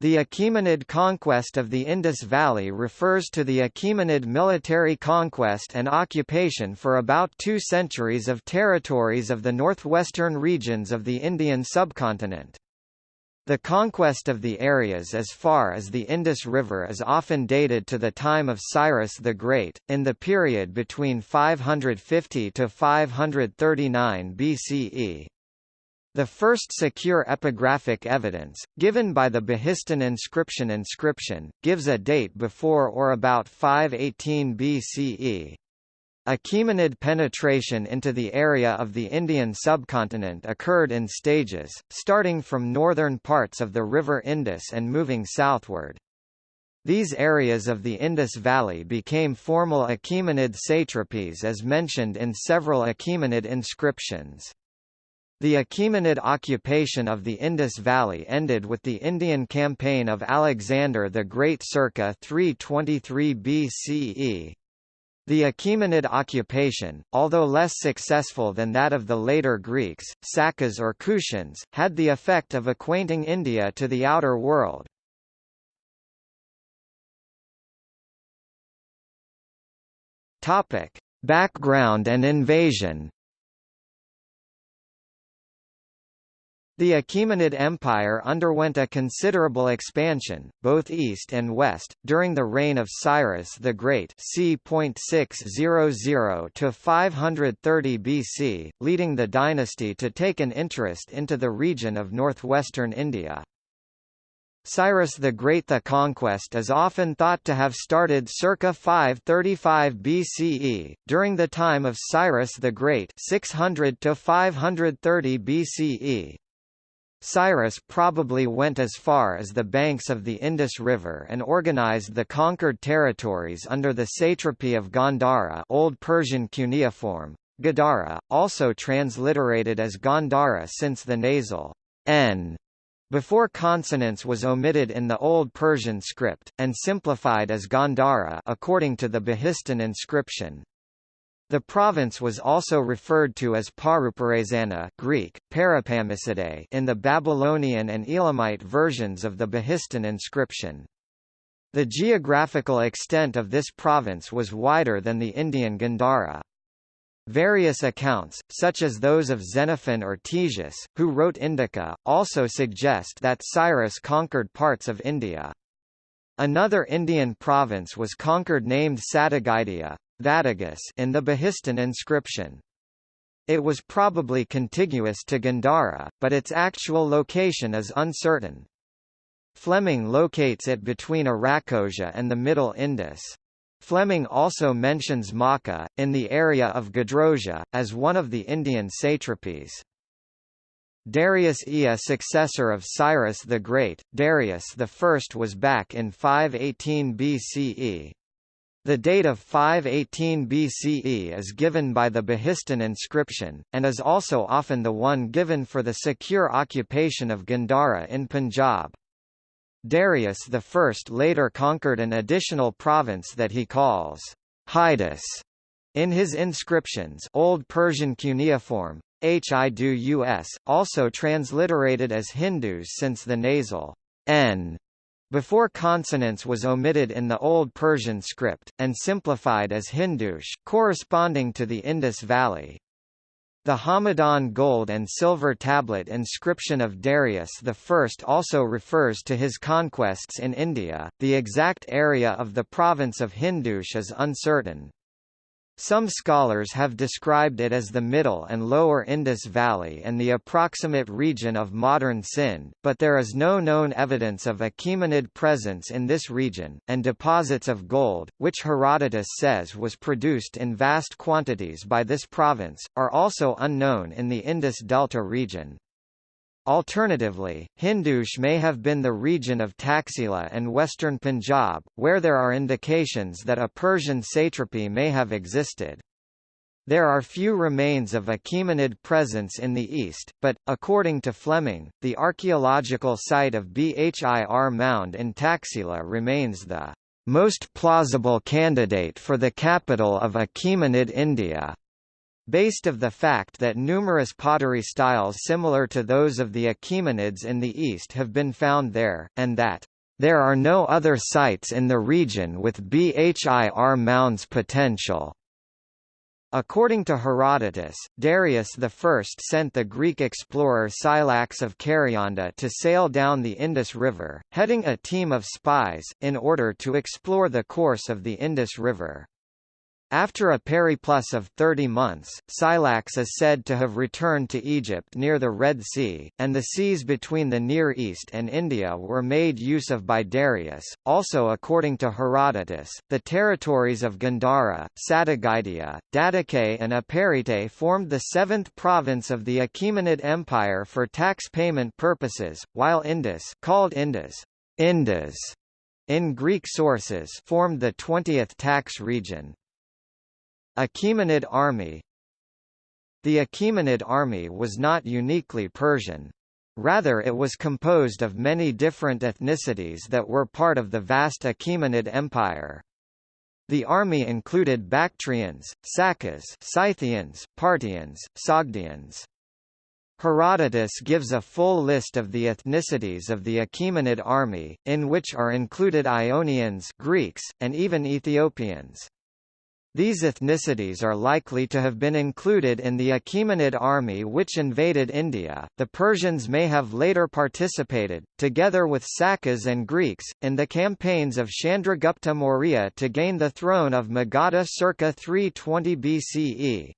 The Achaemenid conquest of the Indus Valley refers to the Achaemenid military conquest and occupation for about two centuries of territories of the northwestern regions of the Indian subcontinent. The conquest of the areas as far as the Indus River is often dated to the time of Cyrus the Great, in the period between 550 to 539 BCE. The first secure epigraphic evidence, given by the Behistun inscription inscription, gives a date before or about 518 BCE. Achaemenid penetration into the area of the Indian subcontinent occurred in stages, starting from northern parts of the river Indus and moving southward. These areas of the Indus Valley became formal Achaemenid satrapies as mentioned in several Achaemenid inscriptions. The Achaemenid occupation of the Indus Valley ended with the Indian campaign of Alexander the Great circa 323 BCE. The Achaemenid occupation, although less successful than that of the later Greeks, Sakas or Kushans, had the effect of acquainting India to the outer world. Background and invasion The Achaemenid Empire underwent a considerable expansion, both east and west, during the reign of Cyrus the Great c. 600 to 530 BC, leading the dynasty to take an interest into the region of northwestern India. Cyrus the Great The conquest is often thought to have started circa 535 BCE, during the time of Cyrus the Great 600 to 530 BCE, Cyrus probably went as far as the banks of the Indus River and organized the conquered territories under the satrapy of Gandhara Old Persian cuneiform, Gadara, also transliterated as Gandhara since the nasal n before consonants was omitted in the Old Persian script, and simplified as Gandhara according to the Behistun inscription. The province was also referred to as Paruparezana Greek, in the Babylonian and Elamite versions of the Behistun inscription. The geographical extent of this province was wider than the Indian Gandhara. Various accounts, such as those of Xenophon or Ctesias, who wrote Indica, also suggest that Cyrus conquered parts of India. Another Indian province was conquered named Satagaidia, Vadagas in the Behistun inscription. It was probably contiguous to Gandhara, but its actual location is uncertain. Fleming locates it between Arachosia and the Middle Indus. Fleming also mentions Makka, in the area of Gedrosia, as one of the Indian satrapies. Darius I a successor of Cyrus the Great, Darius I was back in 518 BCE. The date of 518 BCE is given by the Behistun inscription, and is also often the one given for the secure occupation of Gandhara in Punjab. Darius I later conquered an additional province that he calls Hydus in his inscriptions Old Persian cuneiform, Hidus, also transliterated as Hindus since the nasal n before consonants was omitted in the Old Persian script, and simplified as Hindush corresponding to the Indus Valley. The Hamadan gold and silver tablet inscription of Darius I also refers to his conquests in India. The exact area of the province of Hindush is uncertain. Some scholars have described it as the middle and lower Indus Valley and the approximate region of modern Sindh, but there is no known evidence of Achaemenid presence in this region, and deposits of gold, which Herodotus says was produced in vast quantities by this province, are also unknown in the Indus Delta region. Alternatively, Hindush may have been the region of Taxila and western Punjab, where there are indications that a Persian satrapy may have existed. There are few remains of Achaemenid presence in the east, but, according to Fleming, the archaeological site of Bhir Mound in Taxila remains the most plausible candidate for the capital of Achaemenid India. Based of the fact that numerous pottery styles similar to those of the Achaemenids in the east have been found there, and that there are no other sites in the region with BHIR mounds potential. According to Herodotus, Darius I sent the Greek explorer Scylax of Karyanda to sail down the Indus River, heading a team of spies, in order to explore the course of the Indus River. After a periplus of 30 months, Scylax is said to have returned to Egypt near the Red Sea, and the seas between the Near East and India were made use of by Darius. Also according to Herodotus, the territories of Gandhara, Sadigidia, Dadicae and Aparete formed the seventh province of the Achaemenid Empire for tax payment purposes, while Indus called Indus, Indus in Greek sources formed the 20th tax region. Achaemenid army The Achaemenid army was not uniquely Persian. Rather it was composed of many different ethnicities that were part of the vast Achaemenid Empire. The army included Bactrians, Sakas, Scythians, Parthians, Sogdians. Herodotus gives a full list of the ethnicities of the Achaemenid army, in which are included Ionians Greeks, and even Ethiopians. These ethnicities are likely to have been included in the Achaemenid army which invaded India. The Persians may have later participated, together with Sakas and Greeks, in the campaigns of Chandragupta Maurya to gain the throne of Magadha circa 320 BCE.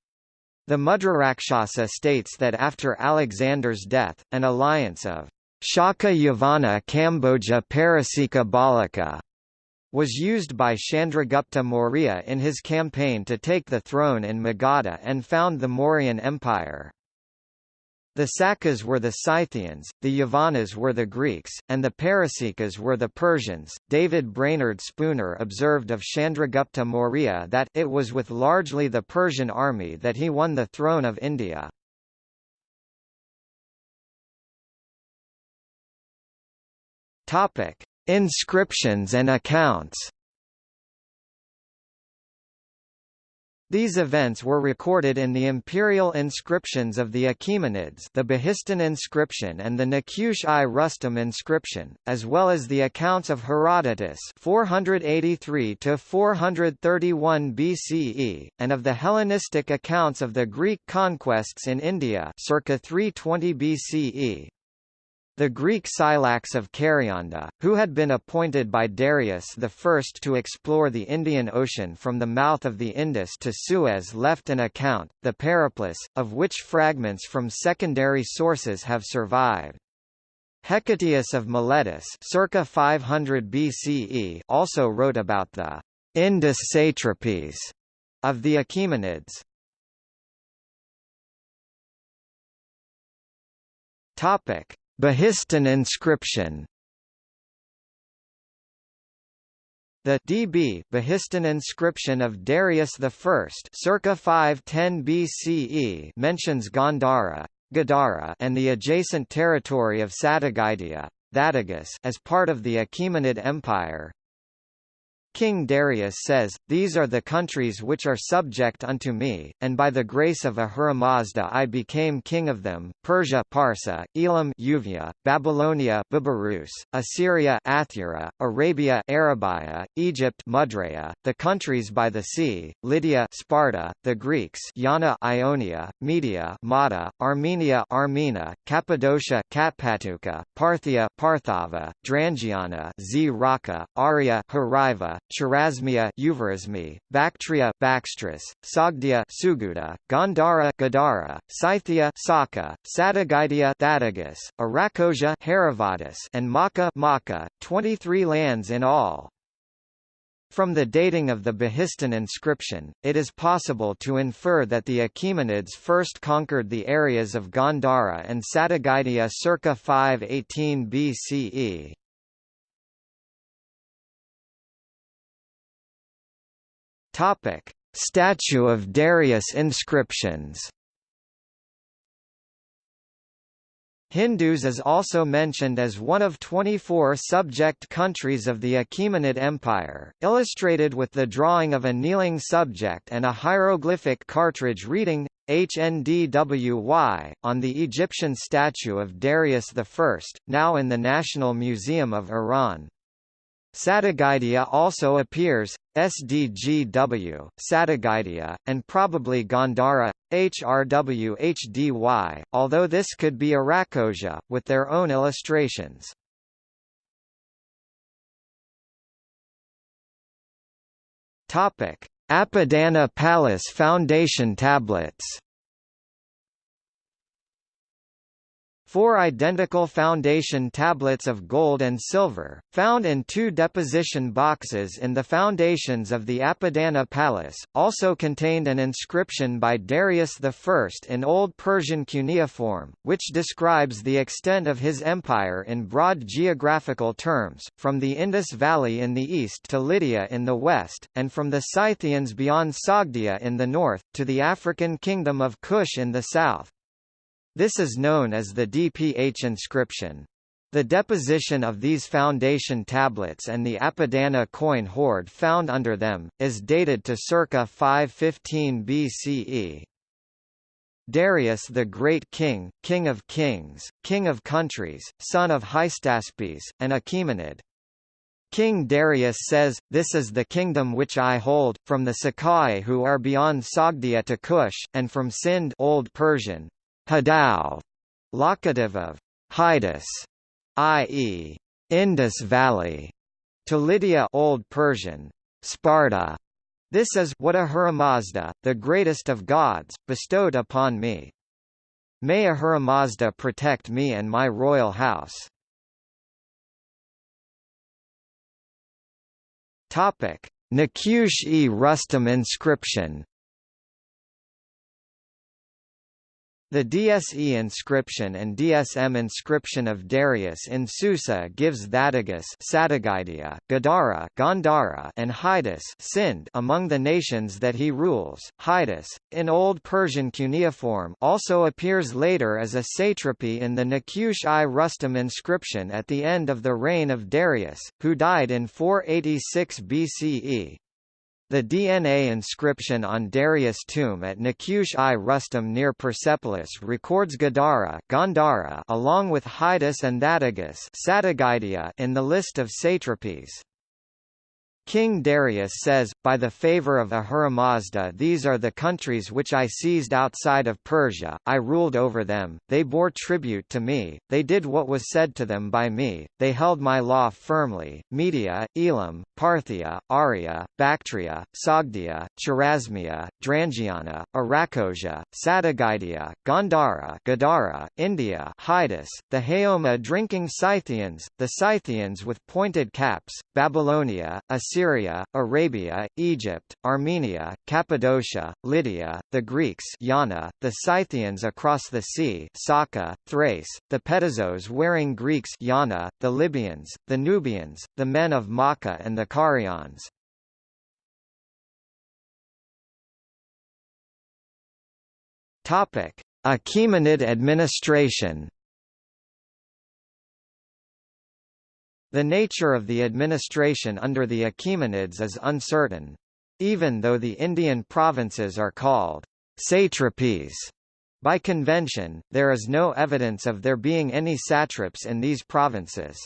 The Mudrarakshasa states that after Alexander's death, an alliance of Shaka Yavana Kamboja Parasika Bahlika was used by Chandragupta Maurya in his campaign to take the throne in Magadha and found the Mauryan Empire. The Sakas were the Scythians, the Yavanas were the Greeks, and the Parasikas were the Persians. David Brainerd Spooner observed of Chandragupta Maurya that it was with largely the Persian army that he won the throne of India. Topic: Inscriptions and accounts These events were recorded in the imperial inscriptions of the Achaemenids the Behistun inscription and the Naqush-i Rustum inscription, as well as the accounts of Herodotus 483–431 BCE, and of the Hellenistic accounts of the Greek conquests in India circa 320 BCE. The Greek Scylax of Karyanda, who had been appointed by Darius I to explore the Indian Ocean from the mouth of the Indus to Suez left an account, the Periplus, of which fragments from secondary sources have survived. Hecataeus of Miletus circa 500 BCE also wrote about the Indus satrapies of the Achaemenids. Topic: Behistun inscription. The DB Behistun inscription of Darius I circa 510 BCE mentions Gandhara, Gadara and the adjacent territory of Sadigidia as part of the Achaemenid Empire, King Darius says, These are the countries which are subject unto me, and by the grace of Ahura Mazda I became king of them, Persia Parsa, Elam Uvia, Babylonia Babarus, Assyria Athura, Arabia Arabia, Egypt Mudraya, the countries by the sea, Lydia Sparda, the Greeks Yana Ionia, Media Mada, Armenia Armena, Cappadocia Katpatuka, Parthia Parthava, Drangiana Zraka, Aria Hariva, Chorasmia Uvarismi, Bactria Baxtris, Sogdia Suguda, Gandhara Gadara, Scythia Saka, Sadigidia Thadagus, Arachosia Heravatus and Maka Maka, 23 lands in all. From the dating of the Behistun inscription, it is possible to infer that the Achaemenids first conquered the areas of Gandhara and Sadigidia circa 518 BCE. Topic: Statue of Darius inscriptions. Hindus is also mentioned as one of 24 subject countries of the Achaemenid Empire, illustrated with the drawing of a kneeling subject and a hieroglyphic cartridge reading HNDWY, on the Egyptian statue of Darius I, now in the National Museum of Iran. Sadigidia also appears, SDGW, Sadigidia, and probably Gandhara, HRWHDY, although this could be Arachosia, with their own illustrations. Apadana Palace Foundation tablets Four identical foundation tablets of gold and silver, found in two deposition boxes in the foundations of the Apadana Palace, also contained an inscription by Darius I in Old Persian cuneiform, which describes the extent of his empire in broad geographical terms, from the Indus Valley in the east to Lydia in the west, and from the Scythians beyond Sogdia in the north, to the African kingdom of Kush in the south. This is known as the DPH inscription. The deposition of these foundation tablets and the Apadana coin hoard found under them, is dated to circa 515 BCE. Darius the Great King, King of Kings, King of Countries, son of Hystaspes, and Achaemenid. King Darius says, This is the kingdom which I hold, from the Sakai who are beyond Sogdia to Kush, and from Sind Old Persian, Hadao, locative of Hydus, i.e., Indus Valley, to Lydia Old Persian, Sparda. This is what Ahura Mazda, the greatest of gods, bestowed upon me. May Ahura Mazda protect me and my royal house. Topic: Nakush-e Rustam inscription The DSE inscription and DSM inscription of Darius in Susa gives Sadigidia, Gadara Gandhara and Hydus Sind among the nations that he rules. Hydus, in Old Persian cuneiform also appears later as a satrapy in the Nakush-i Rustam inscription at the end of the reign of Darius, who died in 486 BCE. The DNA inscription on Darius' tomb at Nakush-i Rustam near Persepolis records Gadara Gandhara along with Hydus and Thatigus in the list of satrapies. King Darius says, By the favor of Ahura Mazda these are the countries which I seized outside of Persia, I ruled over them, they bore tribute to me, they did what was said to them by me, they held my law firmly, Media, Elam, Parthia, Arya, Bactria, Sogdia, Chorasmia, Drangiana, Arachosia, Sadigidia, Gandhara Gadara, India Hydus, the Haoma drinking Scythians, the Scythians with pointed caps, Babylonia, Assyria Syria, Arabia, Egypt, Armenia, Cappadocia, Lydia, the Greeks Yana, the Scythians across the sea Saka, Thrace, the Pedizos wearing Greeks Yana, the Libyans, the Nubians, the men of Makkah and the Carians. Achaemenid administration The nature of the administration under the Achaemenids is uncertain. Even though the Indian provinces are called satrapies by convention, there is no evidence of there being any satraps in these provinces.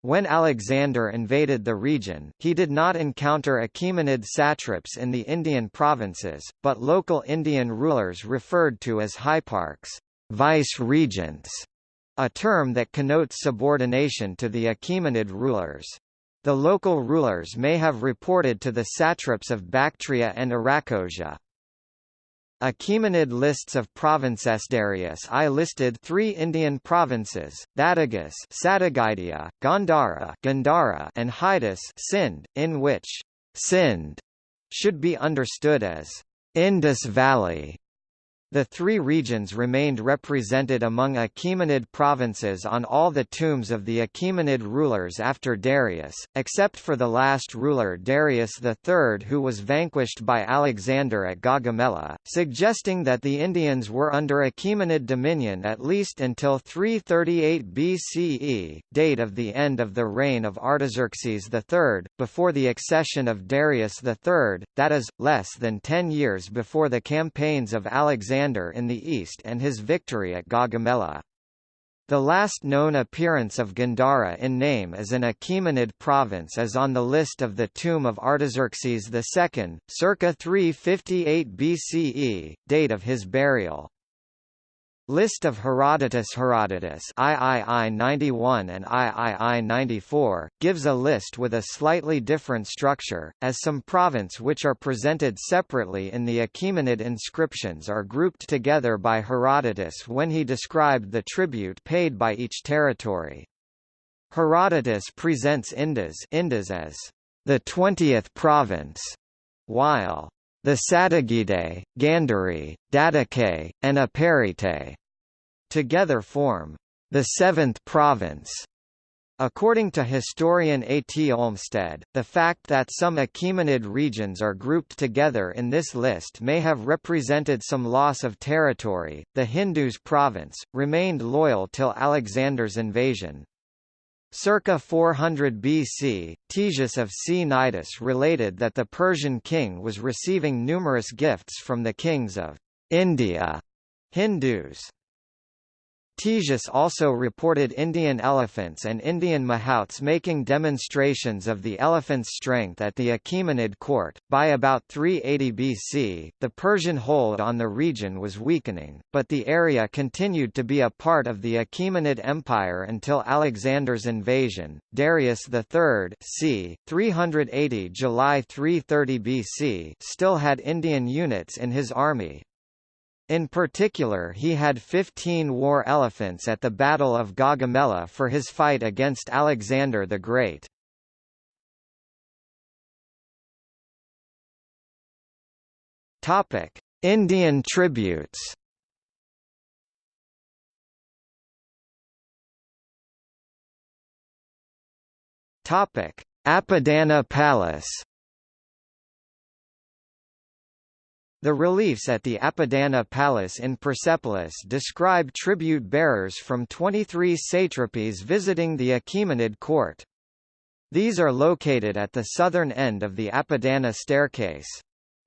When Alexander invaded the region, he did not encounter Achaemenid satraps in the Indian provinces, but local Indian rulers referred to as hyparchs, vice-regents, a term that connotes subordination to the Achaemenid rulers. The local rulers may have reported to the satraps of Bactria and Arachosia. Achaemenid lists of provinces Darius I listed three Indian provinces, Thatigus Sadigidia, Gandhara, Gandhara and Hydus Sind, in which Sind should be understood as Indus Valley The three regions remained represented among Achaemenid provinces on all the tombs of the Achaemenid rulers after Darius, except for the last ruler Darius III who was vanquished by Alexander at Gaugamela, suggesting that the Indians were under Achaemenid dominion at least until 338 BCE, date of the end of the reign of Artaxerxes III, before the accession of Darius III, that is, less than ten years before the campaigns of Alexander Alexander in the east and his victory at Gaugamela. The last known appearance of Gandhara in name as an Achaemenid province is on the list of the tomb of Artaxerxes II, circa 358 BCE, date of his burial. List of Herodotus Herodotus III 91 and III 94, gives a list with a slightly different structure, as some province which are presented separately in the Achaemenid inscriptions are grouped together by Herodotus when he described the tribute paid by each territory. Herodotus presents Indus, Indus as the twentieth province, while the Satagidae, Gandhari, Datake, and Aparite together form the seventh province. According to historian A. T. Olmstead, the fact that some Achaemenid regions are grouped together in this list may have represented some loss of territory. The Hindus province remained loyal till Alexander's invasion. Circa 400 BC, Ctesias of Cnidus related that the Persian king was receiving numerous gifts from the kings of India, Hindus. Ctesias also reported Indian elephants and Indian mahouts making demonstrations of the elephant's strength at the Achaemenid court. By about 380 BC, the Persian hold on the region was weakening, but the area continued to be a part of the Achaemenid Empire until Alexander's invasion. Darius III, c. 380 July 330 BC, still had Indian units in his army, in particular he had 15 war elephants at the Battle of Gaugamela for his fight against Alexander the Great. Indian tributes Apadana Palace The reliefs at the Apadana Palace in Persepolis describe tribute-bearers from 23 satrapies visiting the Achaemenid court. These are located at the southern end of the Apadana staircase.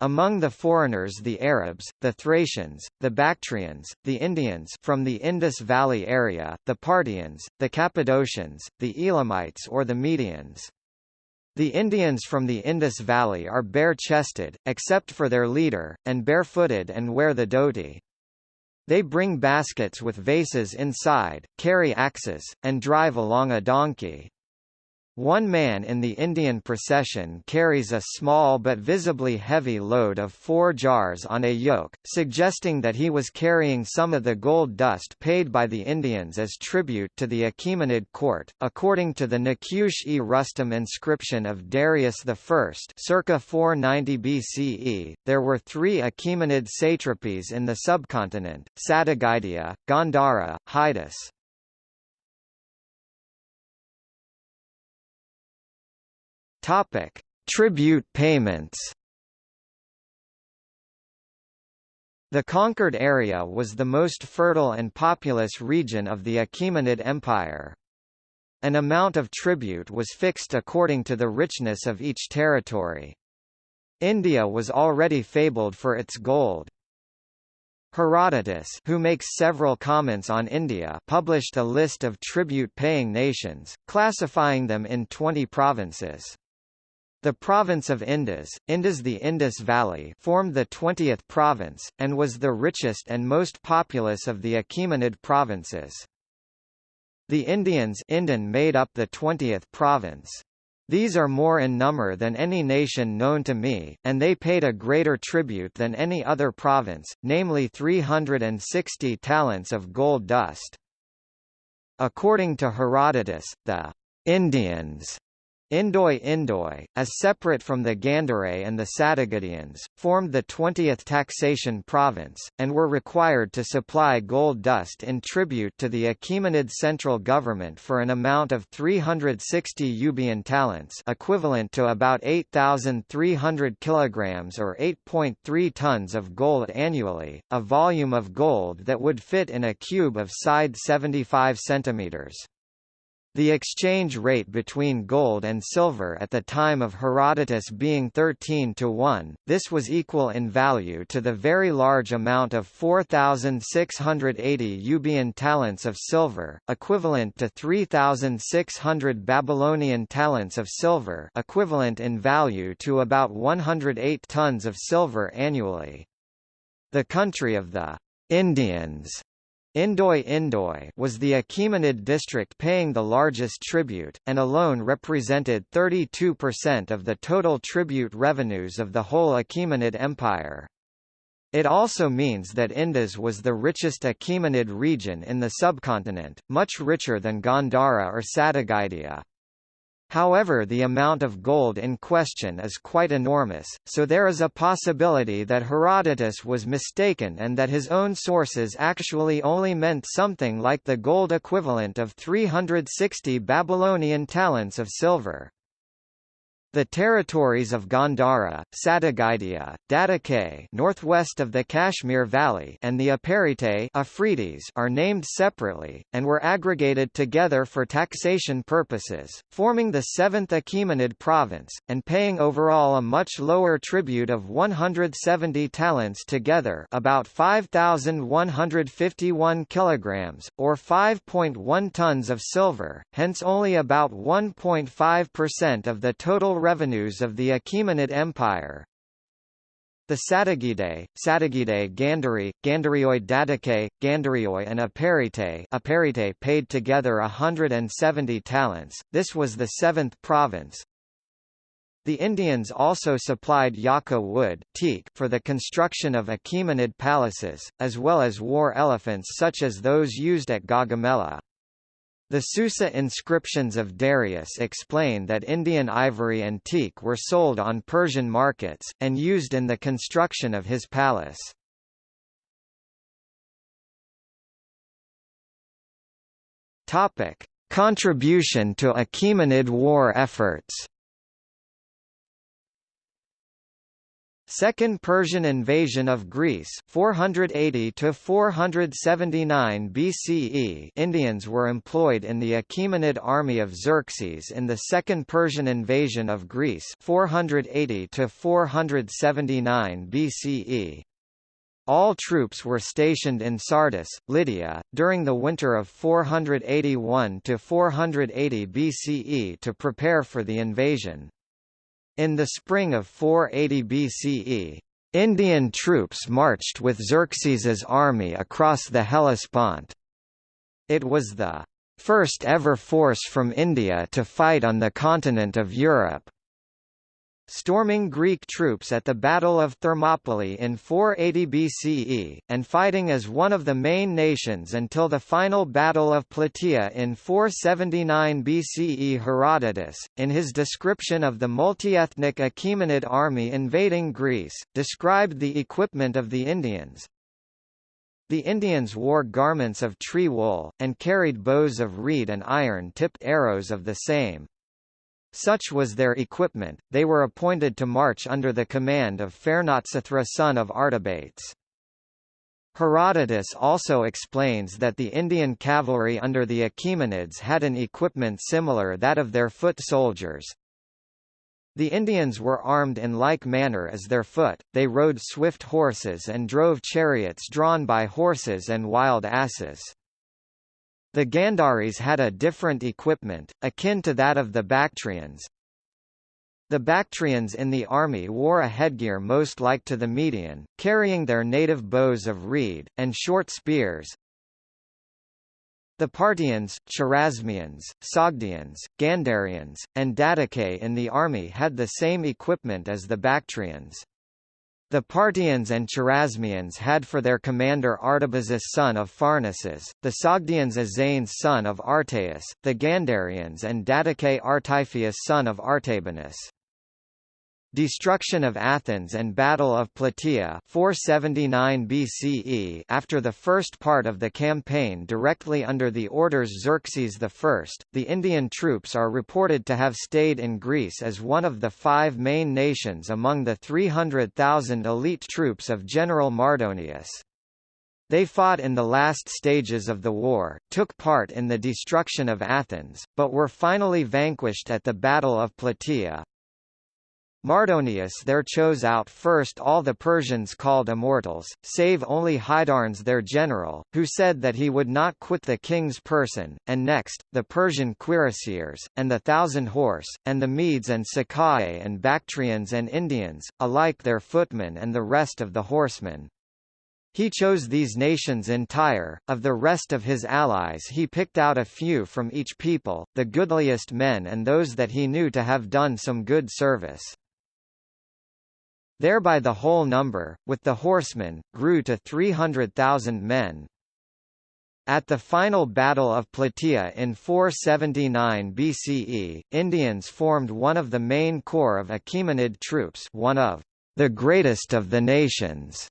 Among the foreigners the Arabs, the Thracians, the Bactrians, the Indians from the Indus Valley area, the Parthians, the Cappadocians, the Elamites or the Medians. The Indians from the Indus Valley are bare-chested, except for their leader, and barefooted and wear the dhoti. They bring baskets with vases inside, carry axes, and drive along a donkey. One man in the Indian procession carries a small but visibly heavy load of four jars on a yoke, suggesting that he was carrying some of the gold dust paid by the Indians as tribute to the Achaemenid court. According to the Naqush-e Rustam inscription of Darius I circa 490 BCE, there were three Achaemenid satrapies in the subcontinent, Satagidia, Gandhara, Hydas. Topic: Tribute payments. The conquered area was the most fertile and populous region of the Achaemenid Empire. An amount of tribute was fixed according to the richness of each territory. India was already fabled for its gold. Herodotus who makes several comments on India published a list of tribute-paying nations, classifying them in 20 provinces. The province of Indus, Indus the Indus Valley formed the 20th province, and was the richest and most populous of the Achaemenid provinces. The Indians Indian made up the 20th province. These are more in number than any nation known to me, and they paid a greater tribute than any other province, namely 360 talents of gold dust. According to Herodotus, the Indians Indoi Indoi, as separate from the Gandhare and the Satagatians, formed the 20th taxation province, and were required to supply gold dust in tribute to the Achaemenid central government for an amount of 360 Euboean talents equivalent to about 8,300 kilograms or 8.3 tons of gold annually, a volume of gold that would fit in a cube of side 75 centimeters. The exchange rate between gold and silver at the time of Herodotus being 13 to 1, this was equal in value to the very large amount of 4,680 Euboean talents of silver, equivalent to 3,600 Babylonian talents of silver equivalent in value to about 108 tons of silver annually. The country of the Indians Indoi Indoi was the Achaemenid district paying the largest tribute, and alone represented 32% of the total tribute revenues of the whole Achaemenid Empire. It also means that Indus was the richest Achaemenid region in the subcontinent, much richer than Gandhara or Satagitia. However the amount of gold in question is quite enormous, so there is a possibility that Herodotus was mistaken and that his own sources actually only meant something like the gold equivalent of 360 Babylonian talents of silver. The territories of Gandhara, Satagitia, Dattake northwest of the Kashmir Valley and the Aparite Afridis are named separately, and were aggregated together for taxation purposes, forming the 7th Achaemenid province, and paying overall a much lower tribute of 170 talents together about 5,151 kilograms, or 5.1 tons of silver, hence only about 1.5% of the total revenues of the Achaemenid Empire. The Satagidae, Satagidae Gandhari, Gandharioi Dattake, Gandharioi and Aparite paid together 170 talents, this was the seventh province. The Indians also supplied yaka wood teak for the construction of Achaemenid palaces, as well as war elephants such as those used at Gaugamela. The Susa inscriptions of Darius explain that Indian ivory and teak were sold on Persian markets, and used in the construction of his palace. Contribution to Achaemenid war efforts Second Persian invasion of Greece 480 to 479 BCE Indians were employed in the Achaemenid army of Xerxes in the Second Persian invasion of Greece 480 to 479 BCE. All troops were stationed in Sardis, Lydia, during the winter of 481 to 480 BCE to prepare for the invasion. In the spring of 480 BCE, Indian troops marched with Xerxes's army across the Hellespont. It was the first ever force from India to fight on the continent of Europe storming Greek troops at the Battle of Thermopylae in 480 BCE, and fighting as one of the main nations until the final Battle of Plataea in 479 BCE Herodotus, in his description of the multi-ethnic Achaemenid army invading Greece, described the equipment of the Indians, the Indians wore garments of tree wool, and carried bows of reed and iron-tipped arrows of the same. Such was their equipment, they were appointed to march under the command of Phaernotsathra son of Artabates. Herodotus also explains that the Indian cavalry under the Achaemenids had an equipment similar that of their foot soldiers. The Indians were armed in like manner as their foot, they rode swift horses and drove chariots drawn by horses and wild asses. The Gandharis had a different equipment, akin to that of the Bactrians. The Bactrians in the army wore a headgear most like to the Median, carrying their native bows of reed, and short spears. The Parthians, Chorasmians, Sogdians, Gandharians, and Dattake in the army had the same equipment as the Bactrians. The Parthians and Chorasmians had for their commander Artabazus son of Pharnaces, the Sogdians Azanes son of Artaeus, the Gandarians and Datake Artyphius son of Artabanus. Destruction of Athens and Battle of Plataea 479 BCE after the first part of the campaign directly under the orders of Xerxes I, the Indian troops are reported to have stayed in Greece as one of the five main nations among the 300,000 elite troops of General Mardonius. They fought in the last stages of the war, took part in the destruction of Athens, but were finally vanquished at the Battle of Plataea, Mardonius there chose out first all the Persians called immortals, save only Hydarnes their general, who said that he would not quit the king's person, and next, the Persian cuirassiers, and the thousand horse, and the Medes and Sacae and Bactrians and Indians, alike their footmen and the rest of the horsemen. He chose these nations entire, of the rest of his allies he picked out a few from each people, the goodliest men and those that he knew to have done some good service. Thereby the whole number, with the horsemen, grew to 300,000 men. At the final Battle of Plataea in 479 BCE, Indians formed one of the main corps of Achaemenid troops one of the greatest of the nations.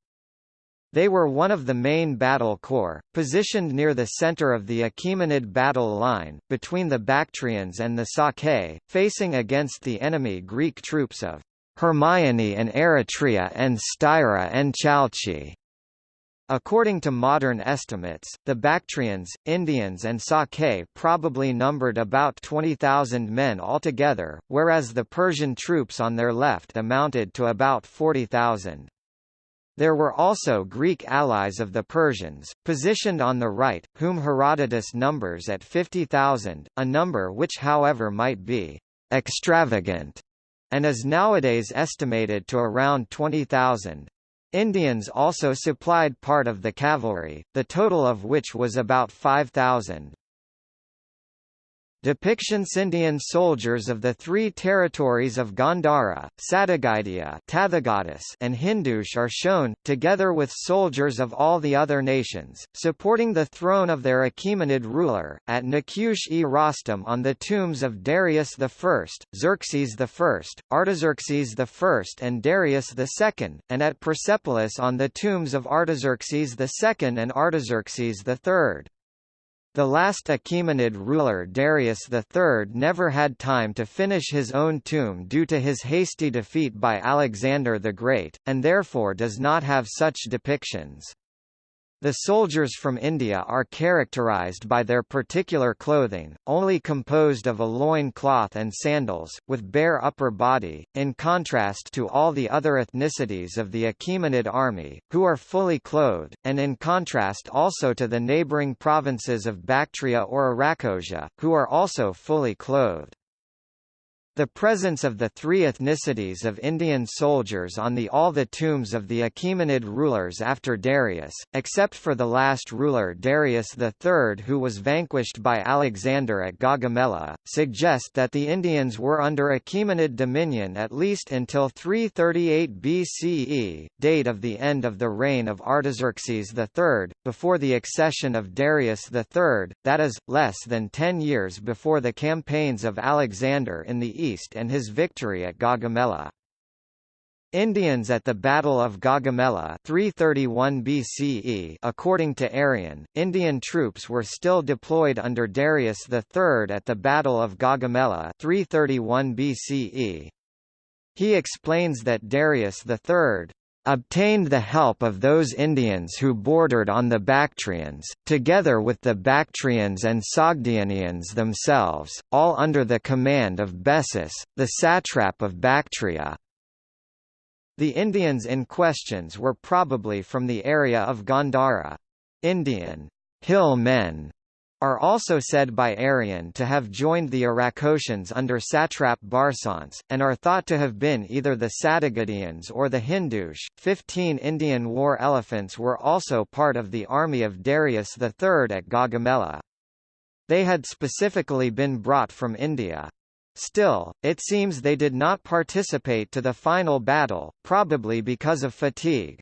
They were one of the main battle corps, positioned near the center of the Achaemenid battle line, between the Bactrians and the Sacae, facing against the enemy Greek troops of Hermione and Eretria and Styra and Chalchi. According to modern estimates, the Bactrians, Indians and Sacae probably numbered about 20,000 men altogether, whereas the Persian troops on their left amounted to about 40,000. There were also Greek allies of the Persians, positioned on the right, whom Herodotus numbers at 50,000, a number which however might be extravagant and is nowadays estimated to around 20,000. Indians also supplied part of the cavalry, the total of which was about 5,000. Depictions Indian soldiers of the three territories of Gandhara, Satagaidia and Hindush are shown, together with soldiers of all the other nations, supporting the throne of their Achaemenid ruler, at Nakush-e Rostam on the tombs of Darius I, Xerxes I, Artaxerxes I and Darius II, and at Persepolis on the tombs of Artaxerxes II and Artaxerxes III. The last Achaemenid ruler Darius III never had time to finish his own tomb due to his hasty defeat by Alexander the Great, and therefore does not have such depictions. The soldiers from India are characterized by their particular clothing, only composed of a loin cloth and sandals, with bare upper body, in contrast to all the other ethnicities of the Achaemenid army, who are fully clothed, and in contrast also to the neighboring provinces of Bactria or Arachosia, who are also fully clothed. The presence of the three ethnicities of Indian soldiers on the all the tombs of the Achaemenid rulers after Darius, except for the last ruler Darius III who was vanquished by Alexander at Gaugamela, suggest that the Indians were under Achaemenid dominion at least until 338 BCE, date of the end of the reign of Artaxerxes III, before the accession of Darius III, that is, less than ten years before the campaigns of Alexander in the east east and his victory at Gaugamela. Indians at the Battle of Gaugamela 331 BCE according to Arrian, Indian troops were still deployed under Darius III at the Battle of Gaugamela 331 BCE. He explains that Darius III obtained the help of those Indians who bordered on the Bactrians, together with the Bactrians and Sogdianians themselves, all under the command of Bessus, the satrap of Bactria. The Indians in questions were probably from the area of Gandhara. Indian hill men are also said by Arrian to have joined the Arachosians under satrap Barsaentes, and are thought to have been either the Satagadians or the Hindush. Fifteen Indian war elephants were also part of the army of Darius III at Gaugamela. They had specifically been brought from India. Still, it seems they did not participate to the final battle, probably because of fatigue.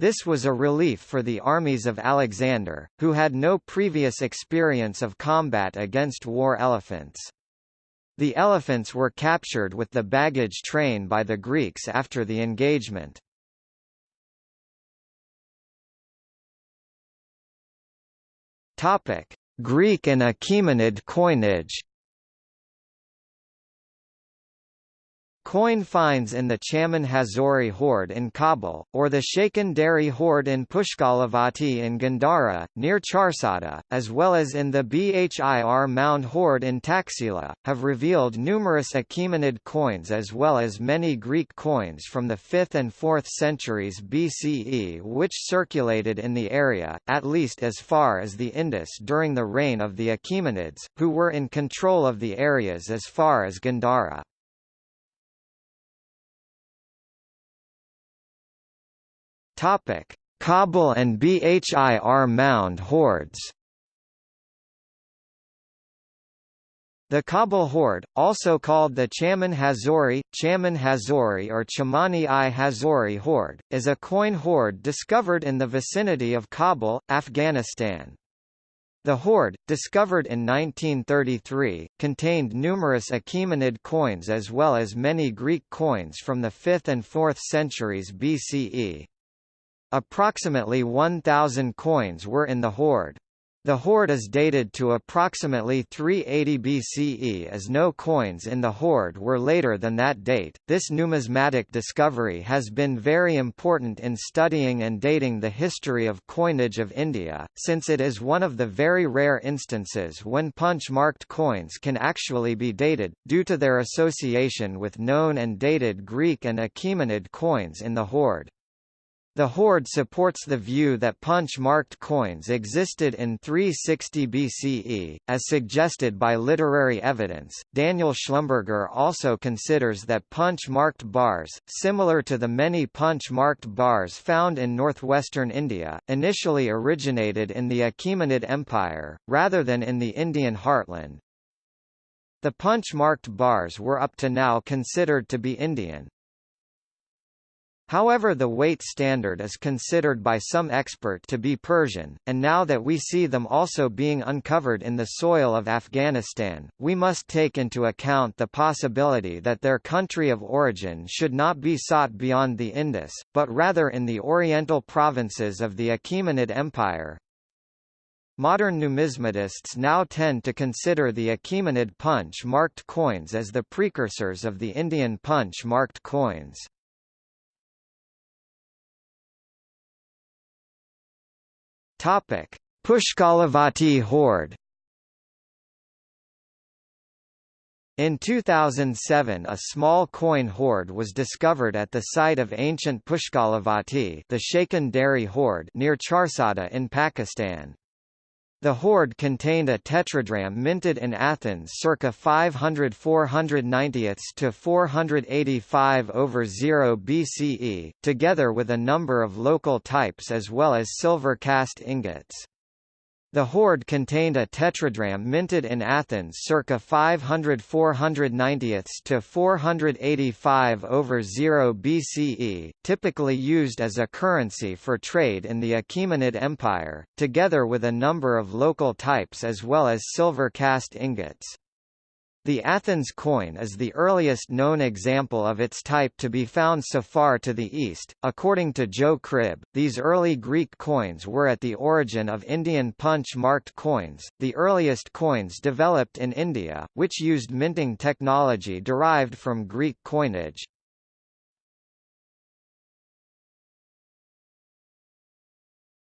This was a relief for the armies of Alexander, who had no previous experience of combat against war elephants. The elephants were captured with the baggage train by the Greeks after the engagement. Greek and Achaemenid coinage Coin finds in the Chaman Hazori hoard in Kabul, or the Shaikhan Dheri hoard in Pushkalavati in Gandhara, near Charsadda, as well as in the Bhir mound hoard in Taxila, have revealed numerous Achaemenid coins as well as many Greek coins from the 5th and 4th centuries BCE which circulated in the area, at least as far as the Indus during the reign of the Achaemenids, who were in control of the areas as far as Gandhara. Topic: Kabul and Bhir mound hoards. The Kabul hoard, also called the Chaman Hazori, Chaman Hazori or Chamani i Hazori hoard, is a coin hoard discovered in the vicinity of Kabul, Afghanistan. The hoard, discovered in 1933, contained numerous Achaemenid coins as well as many Greek coins from the 5th and 4th centuries BCE. Approximately 1,000 coins were in the hoard. The hoard is dated to approximately 380 BCE as no coins in the hoard were later than that date. This numismatic discovery has been very important in studying and dating the history of coinage of India, since it is one of the very rare instances when punch-marked coins can actually be dated, due to their association with known and dated Greek and Achaemenid coins in the hoard. The hoard supports the view that punch-marked coins existed in 360 BCE, as suggested by literary evidence. Daniel Schlumberger also considers that punch-marked bars, similar to the many punch-marked bars found in northwestern India, initially originated in the Achaemenid Empire, rather than in the Indian heartland. The punch-marked bars were up to now considered to be Indian, However the weight standard is considered by some expert to be Persian, and now that we see them also being uncovered in the soil of Afghanistan, we must take into account the possibility that their country of origin should not be sought beyond the Indus, but rather in the oriental provinces of the Achaemenid Empire. Modern numismatists now tend to consider the Achaemenid punch-marked coins as the precursors of the Indian punch-marked coins. Pushkalavati Hoard. In 2007 a small coin hoard was discovered at the site of ancient Pushkalavati the Shaikhan Dheri hoard near Charsadda in Pakistan. The hoard contained a tetradrachm minted in Athens circa 500 490 to 485 over 0 BCE, together with a number of local types as well as silver cast ingots. The hoard contained a tetradrachm minted in Athens circa 500 490 to 485 over 0 BCE, typically used as a currency for trade in the Achaemenid Empire, together with a number of local types as well as silver cast ingots. The Athens coin is the earliest known example of its type to be found so far to the east. According to Joe Cribb, these early Greek coins were at the origin of Indian punch-marked coins, the earliest coins developed in India, which used minting technology derived from Greek coinage.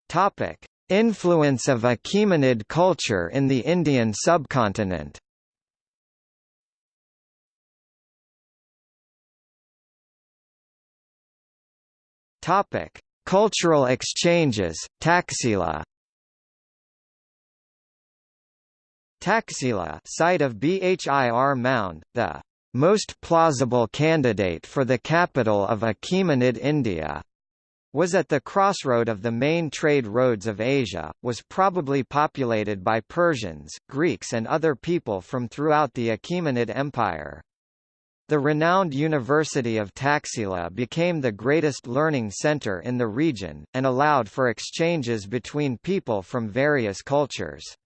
Topic: Influence of Achaemenid culture in the Indian subcontinent. Topic: Cultural exchanges, Taxila. Taxila, site of Bhir Mound, the most plausible candidate for the capital of Achaemenid India, was at the crossroad of the main trade roads of Asia, was probably populated by Persians, Greeks and other people from throughout the Achaemenid Empire. The renowned University of Taxila became the greatest learning center in the region, and allowed for exchanges between people from various cultures.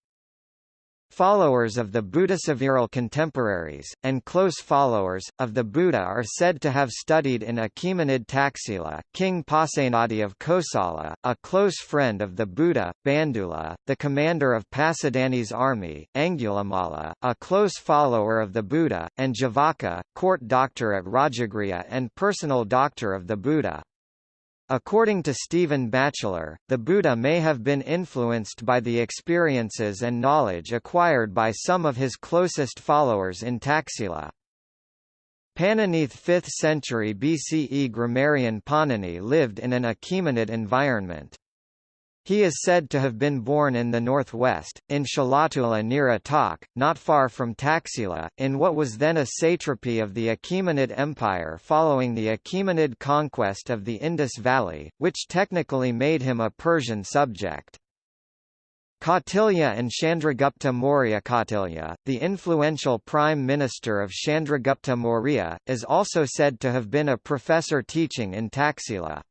Followers of the Buddhasaviral contemporaries, and close followers, of the Buddha are said to have studied in Achaemenid Taxila. King Pasenadi of Kosala, a close friend of the Buddha, Bandula, the commander of Pasenadi's army, Angulimala, a close follower of the Buddha, and Jivaka, court doctor at Rajagriha and personal doctor of the Buddha. According to Stephen Batchelor, the Buddha may have been influenced by the experiences and knowledge acquired by some of his closest followers in Taxila. Pananeath 5th century BCE grammarian Panini lived in an Achaemenid environment. He is said to have been born in the northwest, in Shalatula near Attock, not far from Taxila, in what was then a satrapy of the Achaemenid Empire following the Achaemenid conquest of the Indus Valley, which technically made him a Persian subject. Kautilya and Chandragupta Maurya Kautilya, the influential prime minister of Chandragupta Maurya, is also said to have been a professor teaching in Taxila.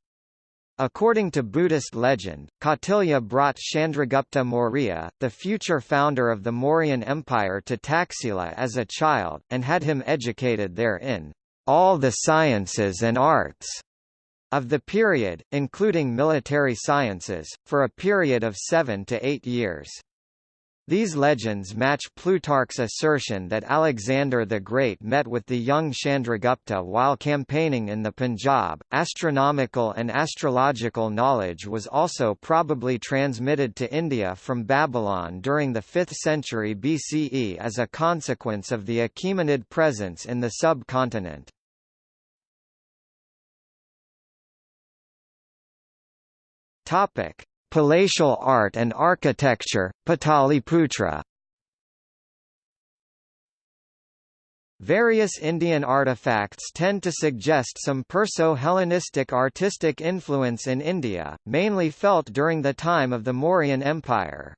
According to Buddhist legend, Kautilya brought Chandragupta Maurya, the future founder of the Mauryan Empire to Taxila as a child, and had him educated there in all the sciences and arts of the period, including military sciences, for a period of seven to eight years. These legends match Plutarch's assertion that Alexander the Great met with the young Chandragupta while campaigning in the Punjab. Astronomical and astrological knowledge was also probably transmitted to India from Babylon during the 5th century BCE as a consequence of the Achaemenid presence in the subcontinent. Topic: Palatial art and architecture, Pataliputra Various Indian artifacts tend to suggest some Perso-Hellenistic artistic influence in India, mainly felt during the time of the Mauryan Empire.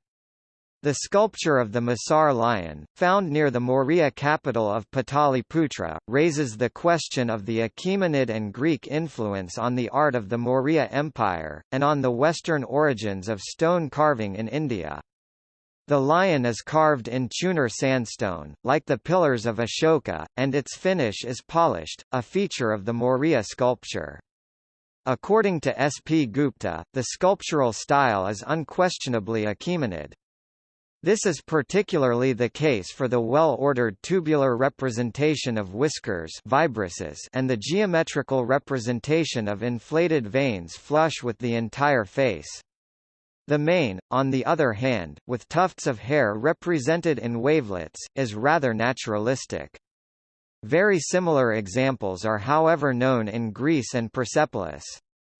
The sculpture of the Masar lion, found near the Maurya capital of Pataliputra, raises the question of the Achaemenid and Greek influence on the art of the Maurya Empire, and on the Western origins of stone carving in India. The lion is carved in Chunar sandstone, like the pillars of Ashoka, and its finish is polished, a feature of the Maurya sculpture. According to S. P. Gupta, the sculptural style is unquestionably Achaemenid. This is particularly the case for the well-ordered tubular representation of whiskers and the geometrical representation of inflated veins flush with the entire face. The mane, on the other hand, with tufts of hair represented in wavelets, is rather naturalistic. Very similar examples are however known in Greece and Persepolis.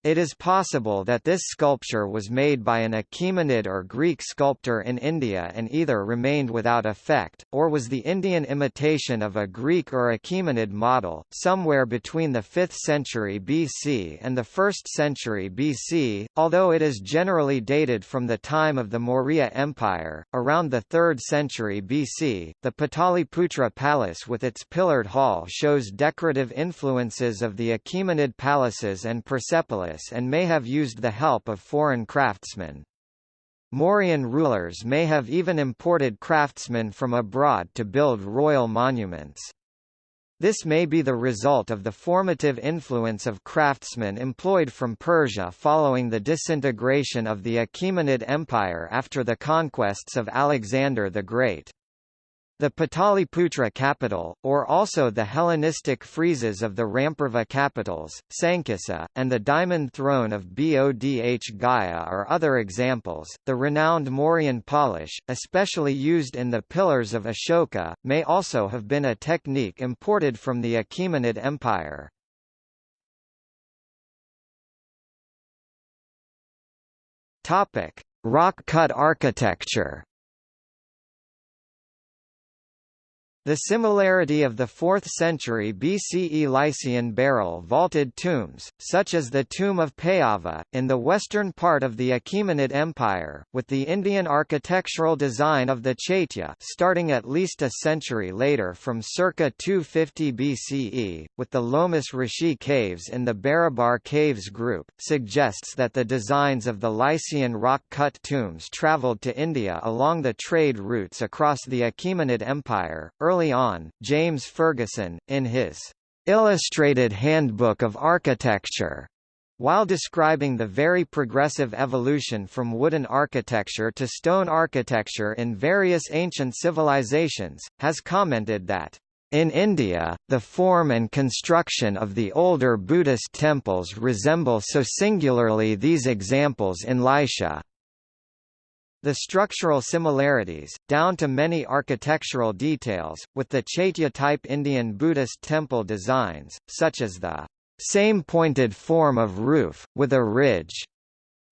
It is possible that this sculpture was made by an Achaemenid or Greek sculptor in India and either remained without effect, or was the Indian imitation of a Greek or Achaemenid model, somewhere between the 5th century BC and the 1st century BC, although it is generally dated from the time of the Maurya Empire. Around the 3rd century BC, the Pataliputra Palace with its pillared hall shows decorative influences of the Achaemenid palaces and Persepolis and may have used the help of foreign craftsmen. Mauryan rulers may have even imported craftsmen from abroad to build royal monuments. This may be the result of the formative influence of craftsmen employed from Persia following the disintegration of the Achaemenid Empire after the conquests of Alexander the Great. The Pataliputra capital, or also the Hellenistic friezes of the Rampurva capitals, Sankisa, and the diamond throne of Bodh Gaya are other examples. The renowned Mauryan polish, especially used in the pillars of Ashoka, may also have been a technique imported from the Achaemenid Empire. Topic: Rock cut architecture. The similarity of the 4th century BCE Lycian barrel vaulted tombs, such as the tomb of Payava, in the western part of the Achaemenid Empire, with the Indian architectural design of the Chaitya starting at least a century later from circa 250 BCE, with the Lomas Rishi caves in the Barabar Caves group, suggests that the designs of the Lycian rock-cut tombs travelled to India along the trade routes across the Achaemenid Empire. Early on, James Fergusson, in his Illustrated Handbook of Architecture, while describing the very progressive evolution from wooden architecture to stone architecture in various ancient civilizations, has commented that in India, the form and construction of the older Buddhist temples resemble so singularly these examples in Lycia. The structural similarities, down to many architectural details, with the Chaitya-type Indian Buddhist temple designs, such as the same pointed form of roof, with a ridge,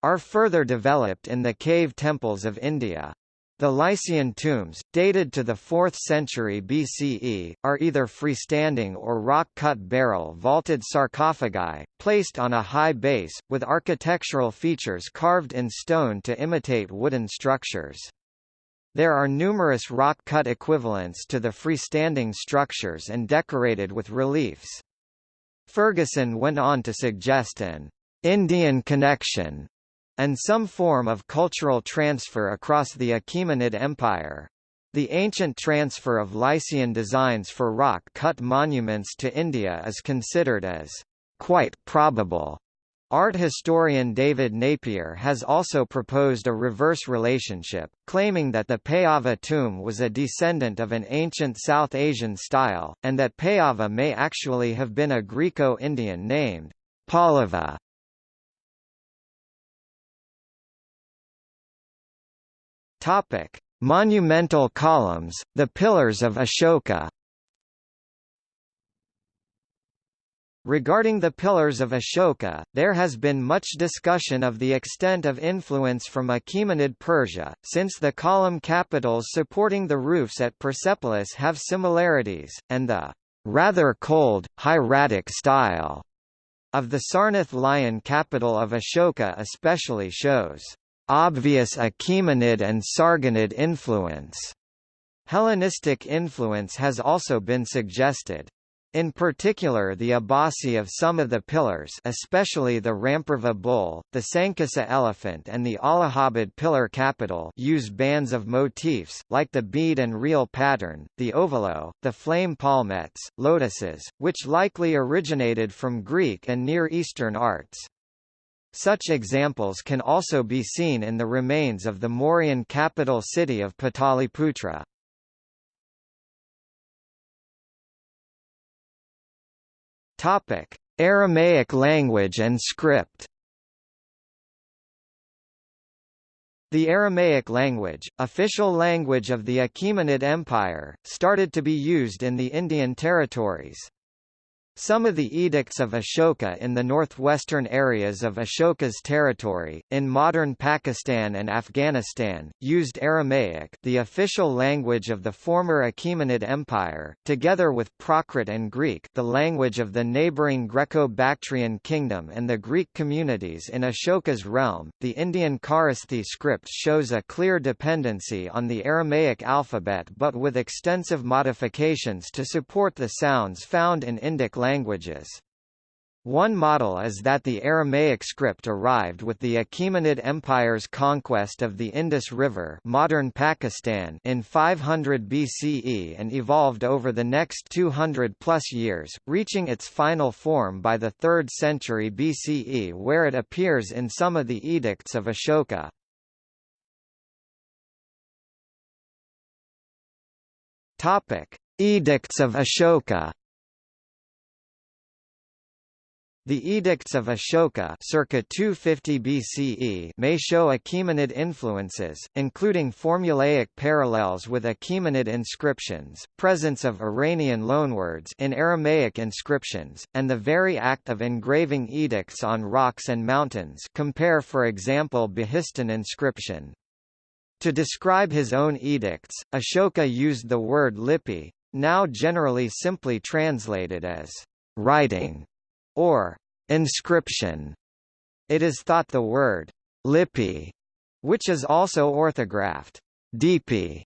are further developed in the cave temples of India. The Lycian tombs, dated to the 4th century BCE, are either freestanding or rock-cut barrel vaulted sarcophagi, placed on a high base, with architectural features carved in stone to imitate wooden structures. There are numerous rock-cut equivalents to the freestanding structures and decorated with reliefs. Fergusson went on to suggest an Indian connection and some form of cultural transfer across the Achaemenid Empire. The ancient transfer of Lycian designs for rock-cut monuments to India is considered as quite probable. Art historian David Napier has also proposed a reverse relationship, claiming that the Payava tomb was a descendant of an ancient South Asian style, and that Payava may actually have been a Greco-Indian named Pallava. Topic: Monumental columns, the Pillars of Ashoka. Regarding the Pillars of Ashoka, there has been much discussion of the extent of influence from Achaemenid Persia, since the column capitals supporting the roofs at Persepolis have similarities, and the rather cold, hieratic style of the Sarnath lion capital of Ashoka especially shows obvious Achaemenid and Sargonid influence. Hellenistic influence has also been suggested. In particular the abaci of some of the pillars especially the Rampurva bull, the Sankasa elephant and the Allahabad pillar capital use bands of motifs, like the bead and reel pattern, the ovolo, the flame palmettes, lotuses, which likely originated from Greek and Near Eastern arts. Such examples can also be seen in the remains of the Mauryan capital city of Pataliputra. Topic: Aramaic language and script. The Aramaic language, official language of the Achaemenid Empire, started to be used in the Indian territories. Some of the edicts of Ashoka in the northwestern areas of Ashoka's territory, in modern Pakistan and Afghanistan, used Aramaic the official language of the former Achaemenid Empire, together with Prakrit and Greek the language of the neighbouring Greco-Bactrian kingdom and the Greek communities in Ashoka's realm. The Indian Kharosthi script shows a clear dependency on the Aramaic alphabet but with extensive modifications to support the sounds found in Indic language languages. One model is that the Aramaic script arrived with the Achaemenid Empire's conquest of the Indus River modern Pakistan in 500 BCE and evolved over the next 200-plus years, reaching its final form by the 3rd century BCE where it appears in some of the edicts of Ashoka. Edicts of Ashoka The Edicts of Ashoka circa 250 BCE may show Achaemenid influences, including formulaic parallels with Achaemenid inscriptions, presence of Iranian loanwords in Aramaic inscriptions, and the very act of engraving edicts on rocks and mountains compare for example Behistun inscription. To describe his own edicts, Ashoka used the word lipi, now generally simply translated as writing or inscription. It is thought the word lipi, which is also orthographed dipi,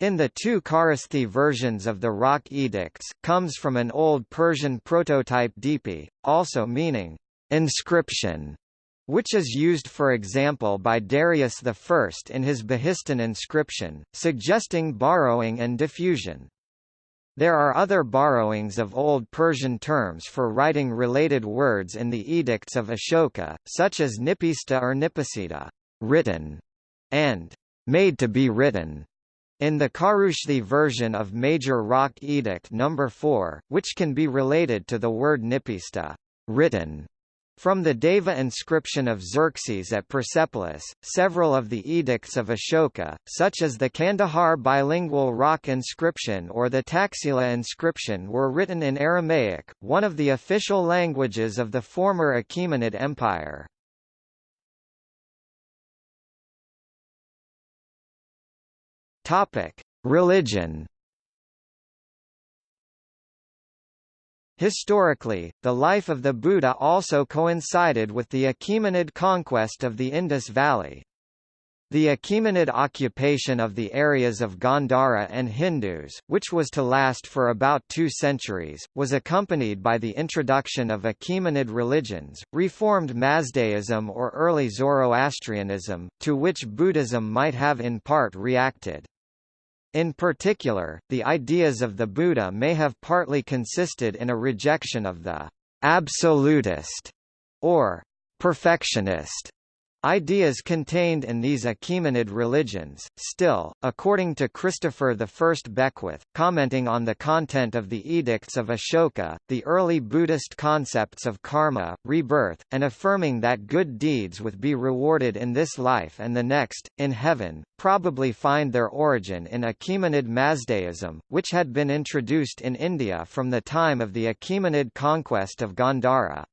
in the two Kharosthi versions of the Rock Edicts, comes from an Old Persian prototype dipi, also meaning inscription, which is used for example by Darius I in his Behistun inscription, suggesting borrowing and diffusion. There are other borrowings of Old Persian terms for writing related words in the edicts of Ashoka, such as nipista or nipasita written", and made to be written. In the Kharoshthi version of Major Rock Edict No. 4, which can be related to the word nipista written", from the Daiva inscription of Xerxes at Persepolis, several of the edicts of Ashoka, such as the Kandahar bilingual rock inscription or the Taxila inscription were written in Aramaic, one of the official languages of the former Achaemenid Empire. Religion. Historically, the life of the Buddha also coincided with the Achaemenid conquest of the Indus Valley. The Achaemenid occupation of the areas of Gandhara and Hindush, which was to last for about two centuries, was accompanied by the introduction of Achaemenid religions, reformed Mazdaism or early Zoroastrianism, to which Buddhism might have in part reacted. In particular, the ideas of the Buddha may have partly consisted in a rejection of the absolutist or perfectionist Ideas contained in these Achaemenid religions, still, according to Christopher I Beckwith, commenting on the content of the Edicts of Ashoka, the early Buddhist concepts of karma, rebirth, and affirming that good deeds would be rewarded in this life and the next, in heaven, probably find their origin in Achaemenid Mazdaism, which had been introduced in India from the time of the Achaemenid conquest of Gandhara.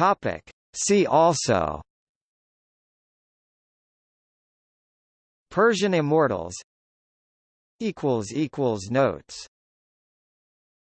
Topic. See also Persian immortals Notes